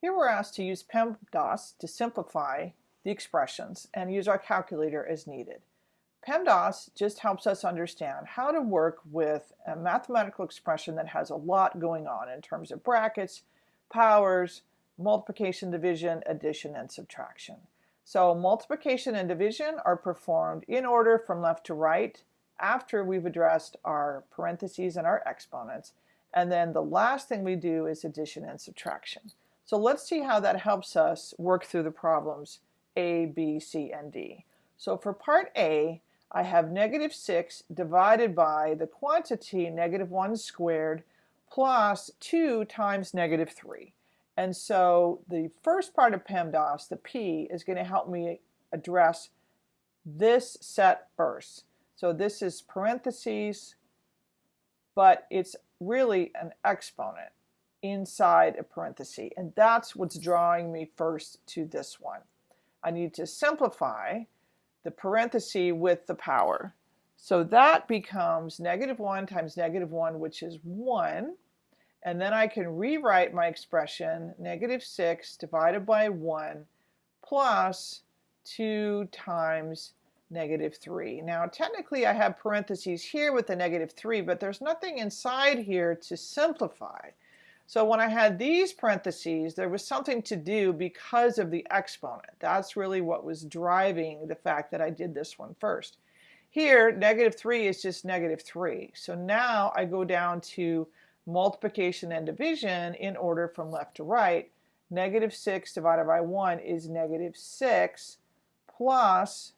Here we're asked to use PEMDAS to simplify the expressions and use our calculator as needed. PEMDAS just helps us understand how to work with a mathematical expression that has a lot going on in terms of brackets, powers, multiplication, division, addition, and subtraction. So multiplication and division are performed in order from left to right after we've addressed our parentheses and our exponents. And then the last thing we do is addition and subtraction. So let's see how that helps us work through the problems A, B, C, and D. So for part A, I have negative 6 divided by the quantity negative 1 squared plus 2 times negative 3. And so the first part of PEMDAS, the P, is going to help me address this set first. So this is parentheses, but it's really an exponent inside a parenthesis. And that's what's drawing me first to this one. I need to simplify the parenthesis with the power. So that becomes negative 1 times negative 1, which is 1. And then I can rewrite my expression, negative 6 divided by 1 plus 2 times negative 3. Now technically I have parentheses here with the negative 3, but there's nothing inside here to simplify. So when I had these parentheses, there was something to do because of the exponent. That's really what was driving the fact that I did this one first. Here, negative 3 is just negative 3. So now I go down to multiplication and division in order from left to right. Negative 6 divided by 1 is negative 6 plus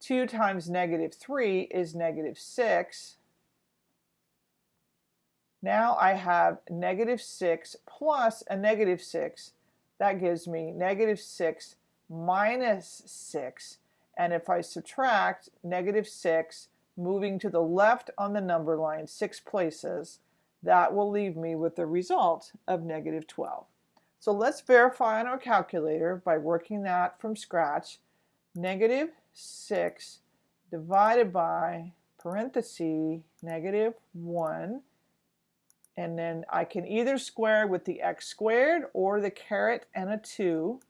2 times negative 3 is negative 6. Now I have negative 6 plus a negative 6. That gives me negative 6 minus 6. And if I subtract negative 6, moving to the left on the number line six places, that will leave me with the result of negative 12. So let's verify on our calculator by working that from scratch. Negative 6 divided by parenthesis negative 1 and then I can either square with the x squared or the caret and a 2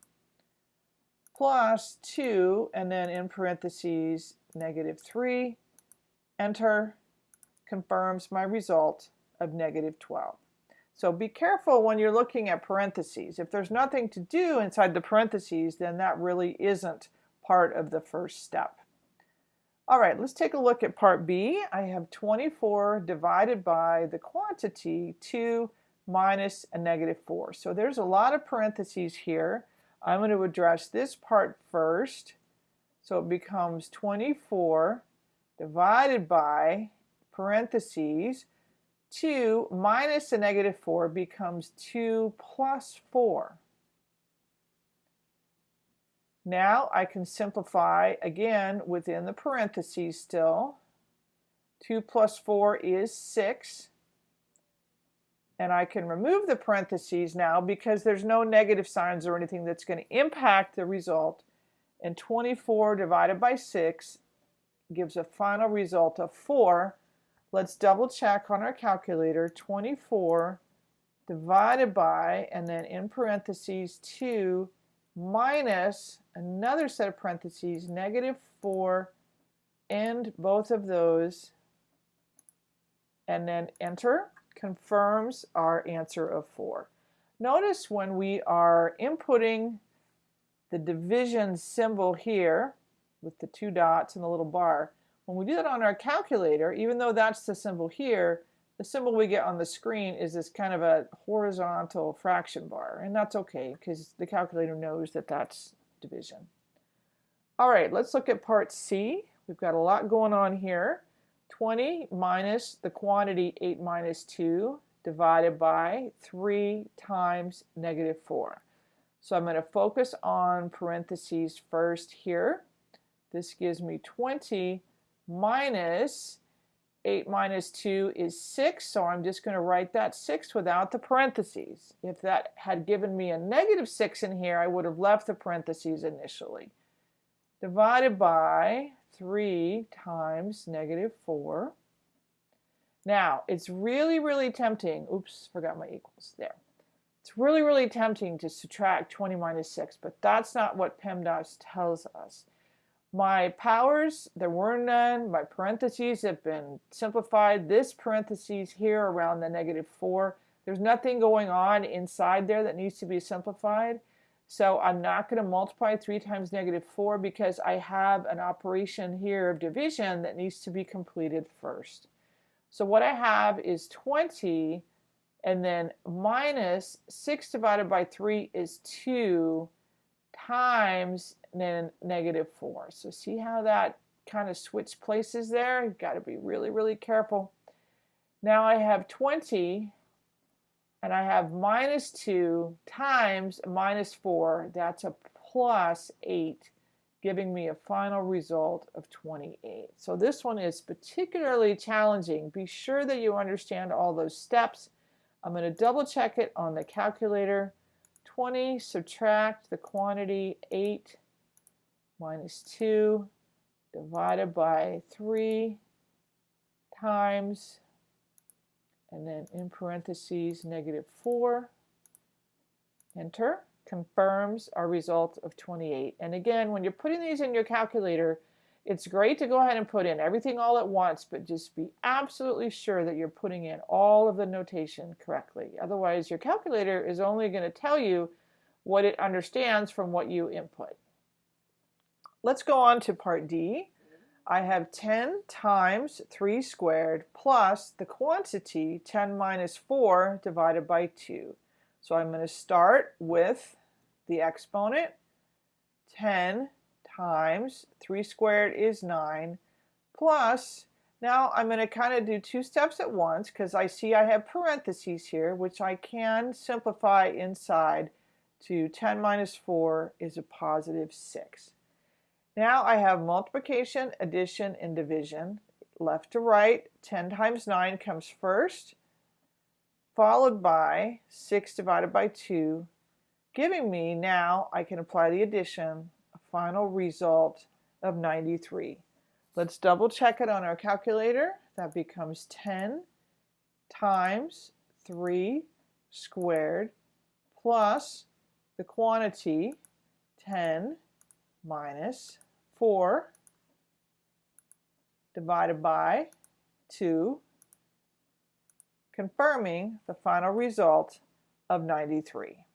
plus 2 and then in parentheses negative 3 enter confirms my result of negative 12. So be careful when you're looking at parentheses. If there's nothing to do inside the parentheses, then that really isn't part of the first step. All right, let's take a look at part B. I have 24 divided by the quantity 2 minus a negative 4. So there's a lot of parentheses here. I'm going to address this part first. So it becomes 24 divided by parentheses 2 minus a negative 4 becomes 2 plus 4. Now I can simplify again within the parentheses still. 2 plus 4 is 6. And I can remove the parentheses now because there's no negative signs or anything that's going to impact the result. And 24 divided by 6 gives a final result of 4. Let's double check on our calculator. 24 divided by, and then in parentheses, 2 minus another set of parentheses, negative 4, end both of those, and then enter, confirms our answer of 4. Notice when we are inputting the division symbol here with the two dots and the little bar, when we do that on our calculator, even though that's the symbol here, the symbol we get on the screen is this kind of a horizontal fraction bar, and that's okay because the calculator knows that that's division. All right, let's look at part C. We've got a lot going on here. 20 minus the quantity 8 minus 2 divided by 3 times negative 4. So I'm going to focus on parentheses first here. This gives me 20 minus 8 minus 2 is 6, so I'm just going to write that 6 without the parentheses. If that had given me a negative 6 in here, I would have left the parentheses initially. Divided by 3 times negative 4. Now, it's really, really tempting, oops, forgot my equals, there. It's really, really tempting to subtract 20 minus 6, but that's not what PEMDAS tells us. My powers, there were none. My parentheses have been simplified. This parentheses here around the negative 4, there's nothing going on inside there that needs to be simplified. So I'm not going to multiply 3 times negative 4 because I have an operation here of division that needs to be completed first. So what I have is 20 and then minus 6 divided by 3 is 2 times then negative 4. So see how that kind of switched places there? You've got to be really, really careful. Now I have 20 and I have minus 2 times minus 4. That's a plus 8 giving me a final result of 28. So this one is particularly challenging. Be sure that you understand all those steps. I'm going to double check it on the calculator. 20 subtract the quantity 8 minus 2 divided by 3 times and then in parentheses negative 4 enter confirms our result of 28 and again when you're putting these in your calculator it's great to go ahead and put in everything all at once, but just be absolutely sure that you're putting in all of the notation correctly. Otherwise, your calculator is only going to tell you what it understands from what you input. Let's go on to part D. I have 10 times 3 squared plus the quantity 10 minus 4 divided by 2. So I'm going to start with the exponent 10 times 3 squared is 9 plus now I'm going to kind of do two steps at once because I see I have parentheses here which I can simplify inside to 10 minus 4 is a positive 6. Now I have multiplication, addition, and division. Left to right, 10 times 9 comes first, followed by 6 divided by 2, giving me now I can apply the addition a final result of 93. Let's double check it on our calculator. That becomes 10 times 3 squared plus the quantity 10 minus 4 divided by 2, confirming the final result of 93.